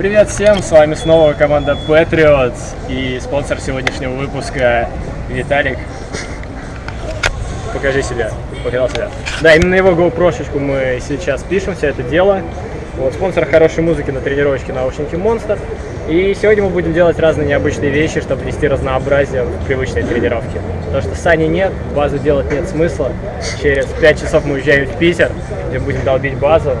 Привет всем, с вами снова команда Patriots и спонсор сегодняшнего выпуска Виталик. Покажи себя, показал себя. Да, именно его GoPro-шечку мы сейчас пишем, все это дело. Вот, спонсор хорошей музыки на тренировочке наушники Monster. И сегодня мы будем делать разные необычные вещи, чтобы внести разнообразие в привычные тренировки. Потому что сани нет, базу делать нет смысла. Через 5 часов мы уезжаем в Питер, где будем долбить базу.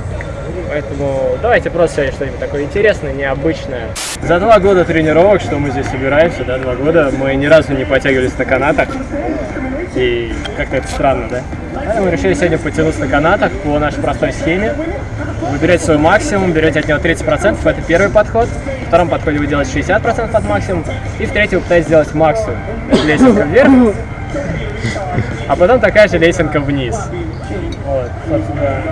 Поэтому давайте просто сегодня что-нибудь такое интересное, необычное. За два года тренировок, что мы здесь собираемся, да, два года, мы ни разу не подтягивались на канатах. И как-то это странно, да? Поэтому мы решили сегодня потянуться на канатах по нашей простой схеме. Вы берете свой максимум, берете от него 30%, это первый подход. В втором подходе вы делаете 60% от максимума. И в третьем вы пытаетесь сделать максимум. Это лесенка вверх, а потом такая же лесенка вниз. Вот, собственно.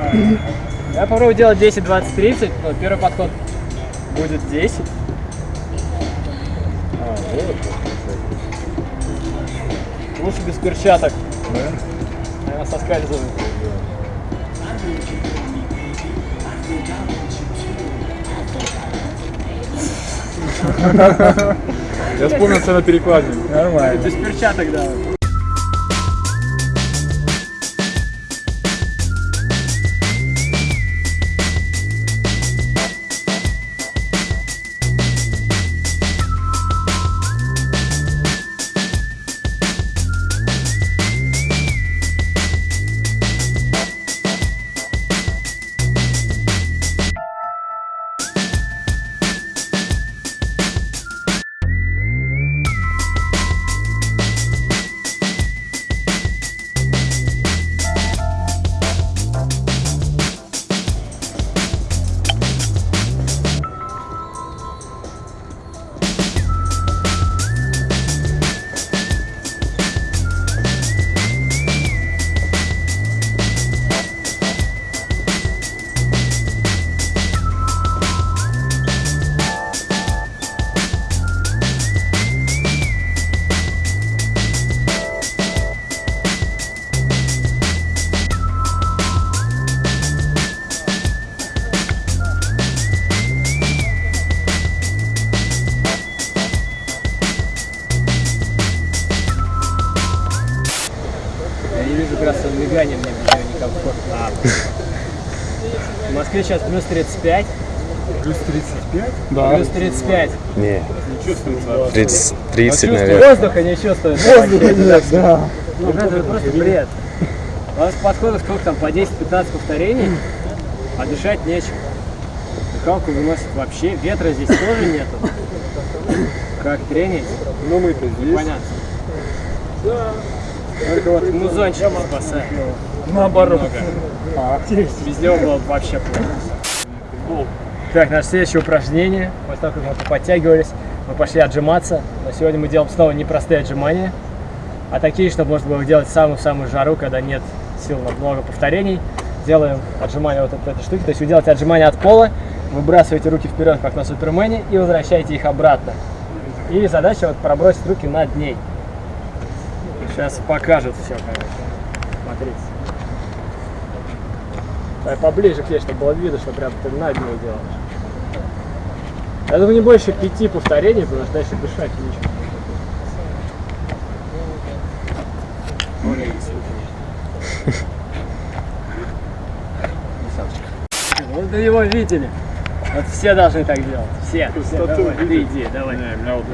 Я попробую делать 10, 20, 30. Вот, первый подход будет 10. А, вот. Лучше без перчаток. Да? Она соскальзывает. Я вспомнил на перекладине. Нормально. Без перчаток, да. Мне некомфортно. В Москве сейчас плюс 35. Плюс 35? Да. Плюс 35. Не, Не чувствуется. 30, А 30 чувствую, наверное. Воздуха не чувствую. Воздуха нет, да. Ребята, это просто бред. У вас подходов сколько там, по 10-15 повторений, а дышать нечем. Дыхалку выносит вообще, ветра здесь тоже нету. Как тренить? Ну мы-то здесь. Понятно. Только вот музончик спасает. Наоборот. Немного. Без него было бы вообще плохо. Так, наше следующее упражнение. После того, как мы подтягивались, мы пошли отжиматься. Но сегодня мы делаем снова непростые отжимания, а такие, чтобы можно было делать в самую-самую жару, когда нет сил на много повторений. Делаем отжимания вот от этой штуки. То есть вы делаете отжимания от пола, выбрасываете руки вперед, как на супермене, и возвращаете их обратно. И задача вот пробросить руки над ней. Сейчас покажет все, короче. Смотрите. Давай поближе к ней, чтобы было видно, что прям ты над ней делаешь. Я думаю, не больше пяти повторений, потому что дальше дышать нечего. Вот вы его видели. Вот все должны так делать. Все. все давай, ты иди, давай. Не, меня вот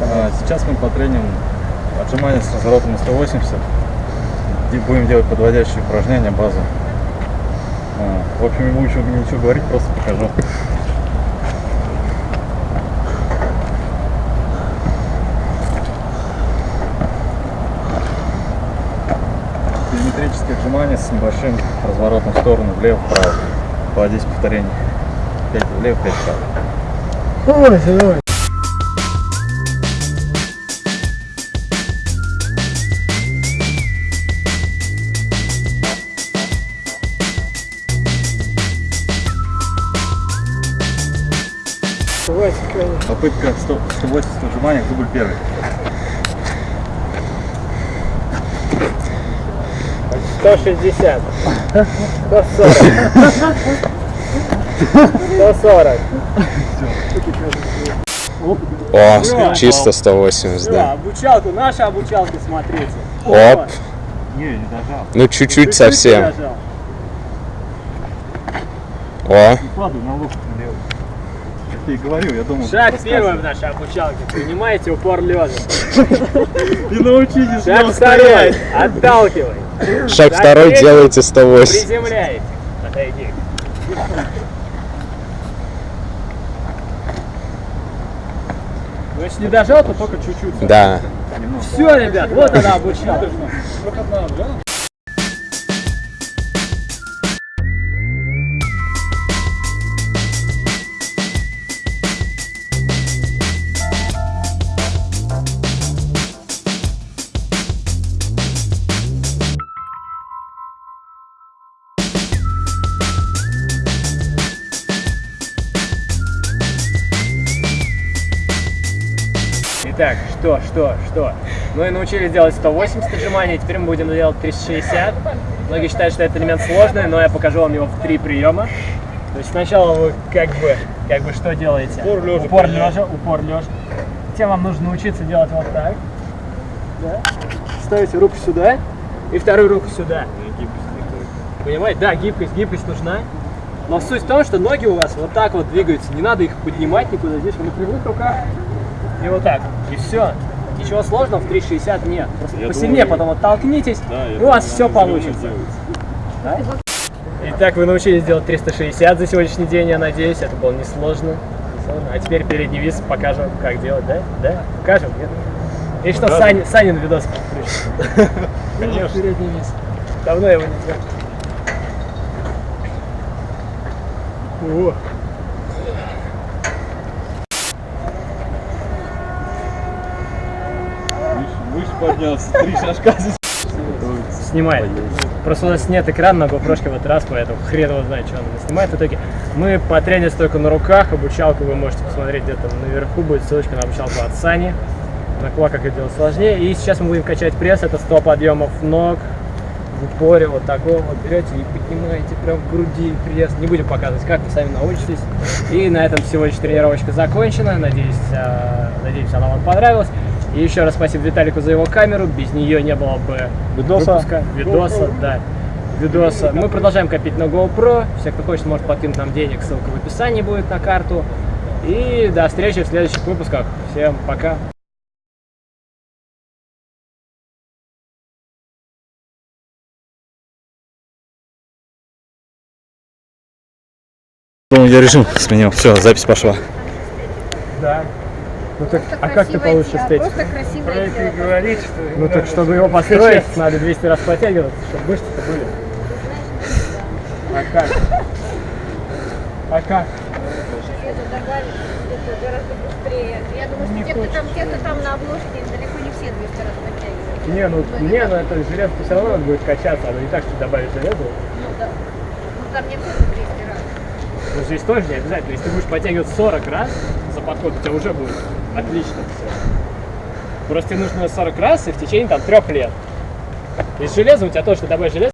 А, Сейчас мы потреним отжимания с разворотом на 180. И будем делать подводящие упражнения, базу. А, в общем, не буду ничего, говорить, просто покажу. Телеметрические отжимания с небольшим разворотом в сторону, влево-вправо. По 10 повторений. 5 влево, 5 вправо. Давай, давай. Попытка 100, 180 отжиманий, дубль первый. Сто шестьдесят. Сто сорок. Сто сорок. О, чисто 180, Да, да. обучалку, наша обучалка, смотрите. Оп. Не, не дожал. Ну, чуть-чуть совсем. О, Падаю на локоть налево. Тебе и говорил, я думал. Шаг первый в нашей обучалке. Принимаете упор лежа. И научитесь Шаг второй. Отталкивай. шаг второй третий. делаете 180. Приземляете. Отойди. Ну, если не дожал, то только чуть-чуть. Да. Все, ребят, вот она обучалка. Итак, что, что, что? Мы научились делать 180 отжиманий, теперь мы будем делать 360. Многие считают, что это элемент сложный, но я покажу вам его в три приема. То есть сначала вы как бы, как бы что делаете? Упор лежа Упор лежа, упор лежа. Затем вам нужно научиться делать вот так. Да. Ставите руку сюда и вторую руку сюда. Понимаете? Да, гибкость, гибкость нужна. Но суть в том, что ноги у вас вот так вот двигаются. Не надо их поднимать никуда. Здесь вы на прямых руках. И вот так. И все. Ничего сложного в 360 нет. Просто Я посильнее думаю, потом оттолкнитесь, Да, и у вас думаю, все получится. Да? Итак, вы научились делать 360 за сегодняшний день, я надеюсь. Это было несложно. А теперь передний вис покажем, как делать, да? Да? Покажем, нет? И что. Сань, Санин видос включим? Конечно. Передний вис. Давно его не делал. О, поднялся, три шажка снимает. Просто у нас нет экрана на GoPro в этот раз, поэтому хрен его знает, что он снимает. В итоге мы по тренинг только на руках, обучалку вы можете посмотреть где-то наверху, будет ссылочка на обучалку от Сани. На кулаках это делать сложнее. И сейчас мы будем качать пресс, это 100 подъемов ног в упоре, вот такого вот берете и поднимаете прям к груди пресс. Не будем показывать, как вы сами научитесь. И на этом сегодняшняя тренировочка закончена. Надеюсь, а, надеюсь, она вам понравилась. И еще раз спасибо Виталику за его камеру. Без нее не было бы Видоса. выпуска. Видоса, да. Видоса. Мы продолжаем копить на GoPro. Все, кто хочет, может подкинуть нам денег. Ссылка в описании будет на карту. И до встречи в следующих выпусках. Всем пока. Я режим сменил. Все, запись пошла. Да. Ну так, Просто а как ты получишь тело, эстетику? Просто красивое тело. Ну так, чтобы его построить, надо 200 раз подтягиваться, чтобы мышцы-то были. А как? А как? Это добавить, это гораздо быстрее. Я думаю, что те, кто там, те, кто там на обложке, далеко не все 200 раз подтягивают. Не, ну, не, ну это железо все равно будет качаться, оно не так, что добавить железо. Ну да. Ну там не тоже 200 раз. Но здесь тоже не обязательно. Если ты будешь подтягивать 40 раз за подход, у тебя уже будет отлично все. Просто тебе нужно 40 раз и в течение там трех лет. И с железом у тебя тоже, ты добавишь железо,